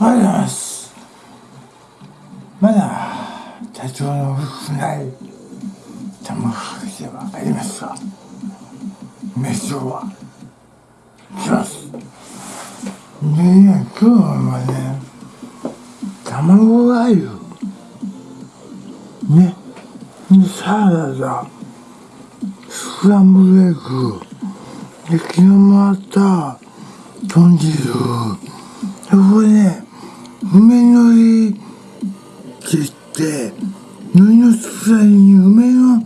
おは体調の良くない玉木ではありますが飯をはします。でね今日はね卵がゆね。でサラダ。スクランブルエッグ。で昨日もあった豚汁。そこでね梅のりって言って海のつらいに梅の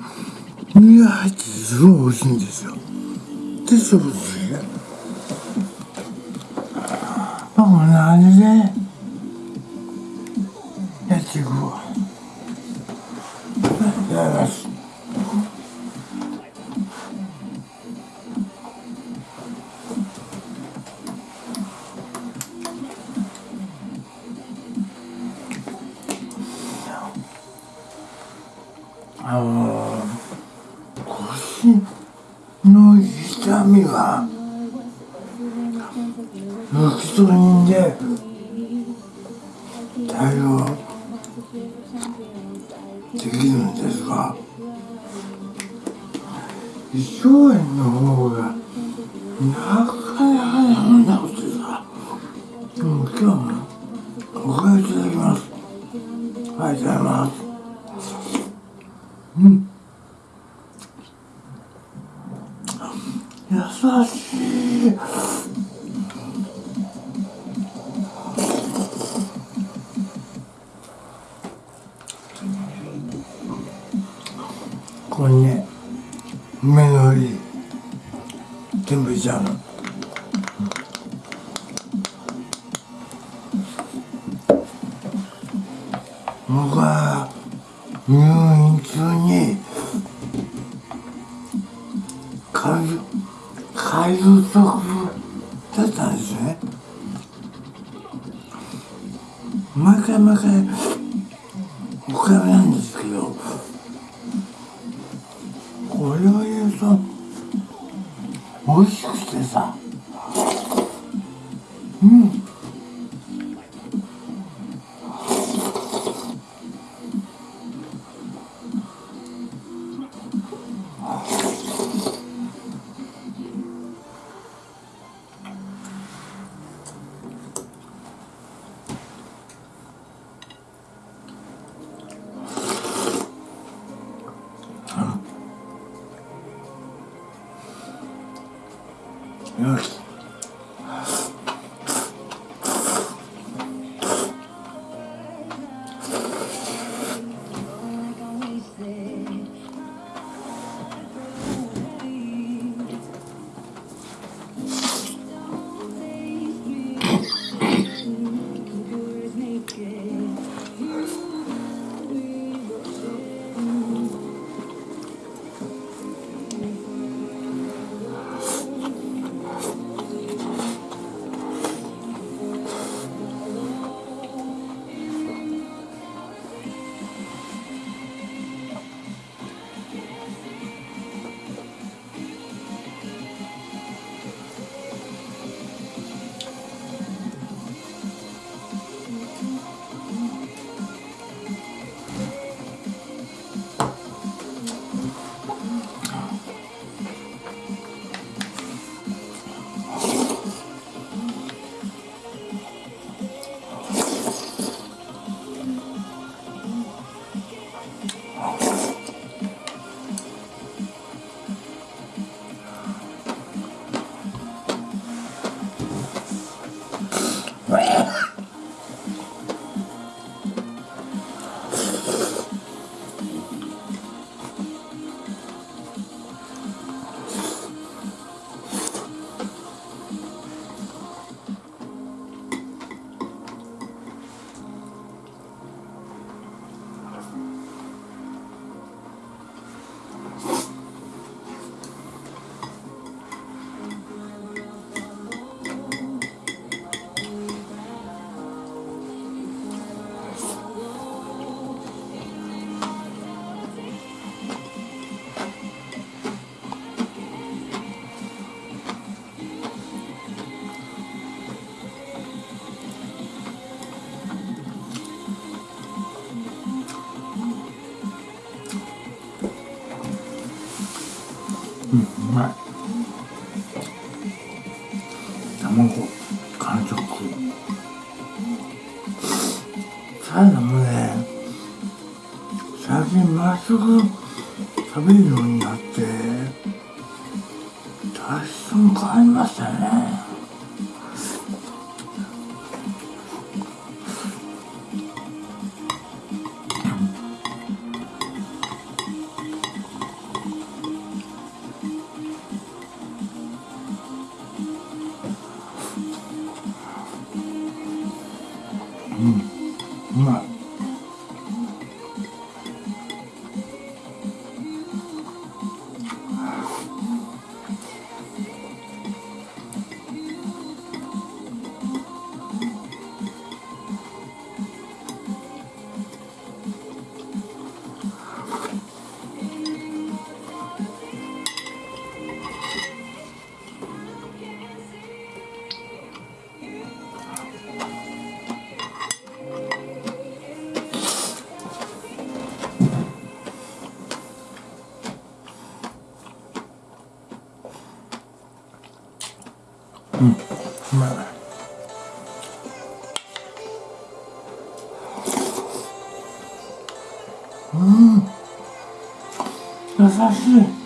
実が入っててすごい美味しいんですよ。でそうですね。まあこんな感じでロキソニンで対応できるんですが胃腸炎の方がなかなかやめなくてさ今日もここにね梅のり全部入れちゃうの。僕は入院中に海海洋食だったんですね。毎回毎回おかみなんまい。卵完食。サラダもね最近まっすぐ食べるようになって体質も変わりましたね。まあまいうん。優しい。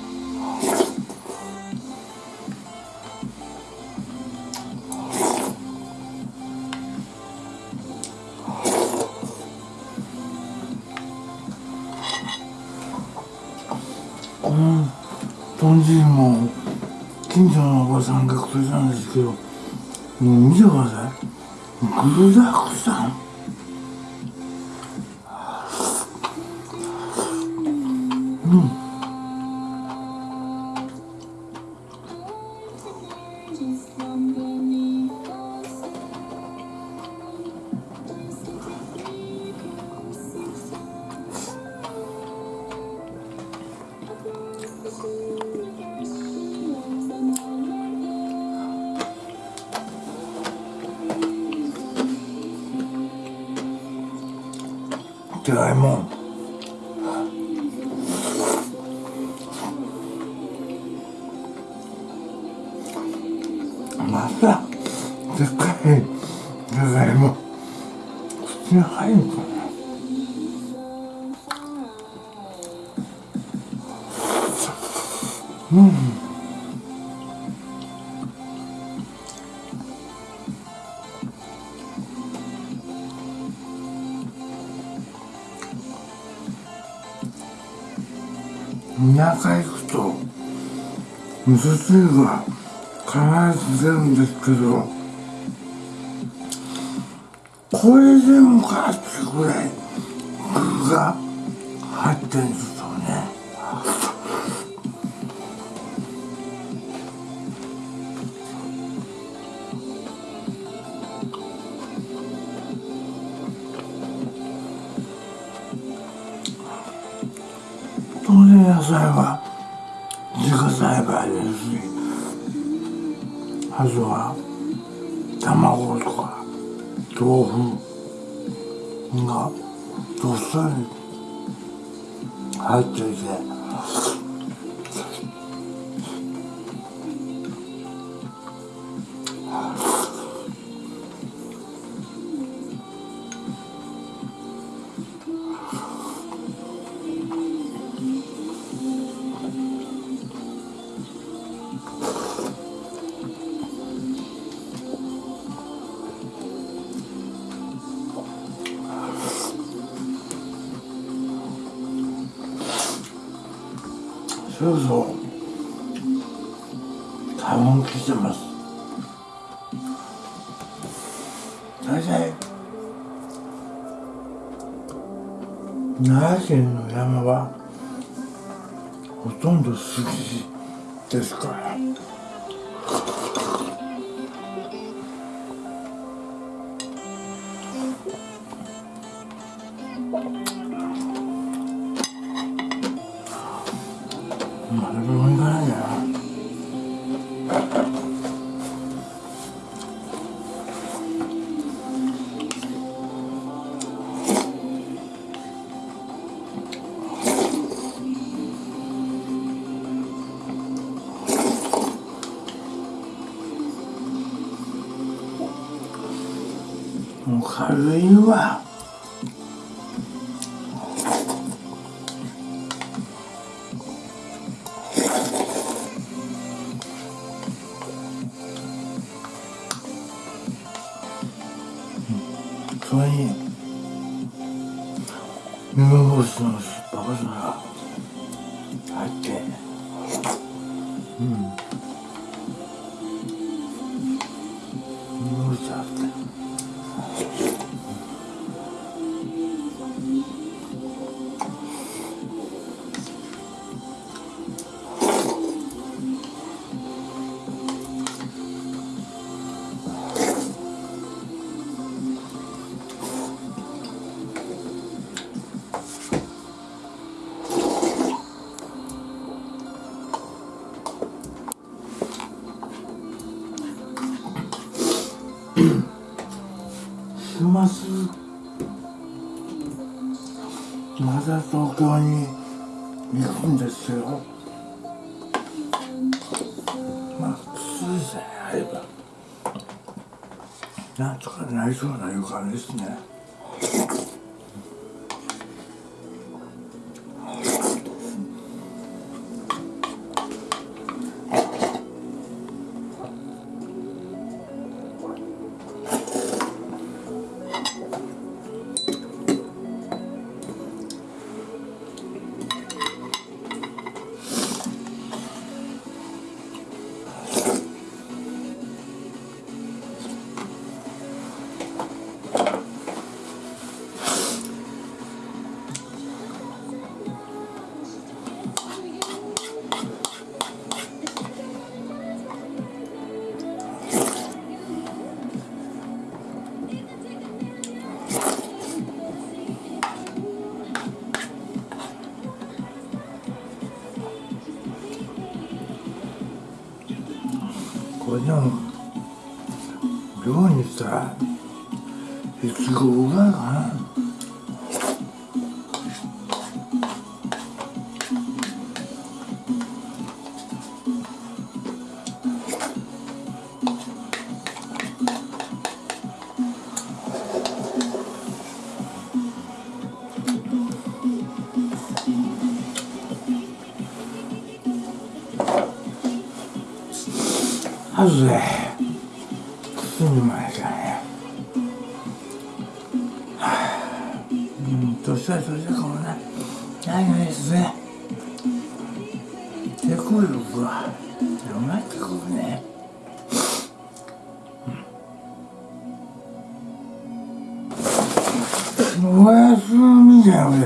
うん。豚汁も近所のおばさんがくれたんですけど。見てください具だくさん。でっかいじゃがいも口に入るかなうん。田舎行くと味噌汁が必ず出るん。ですけどこれでもかってぐらい具が入ってるんですよね。当然野菜は自家栽培ですしあとは卵とか。豆腐がどっさり入っていて。そうそう。多分来てます。大体。奈良県の山はほとんど杉ですから。まあ、誰も行かないんだよもう軽いわ。週末また東京に行くんですよ。まあ普通さえあればなんとかなりそうな予感ですね。量にしたらいちごぐらいかなはずで包みましたねは。あうん。年は年だかもなない。ない。ですね抵抗力が広がってくるねおやすみじゃん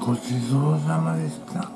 ごちそうさまでした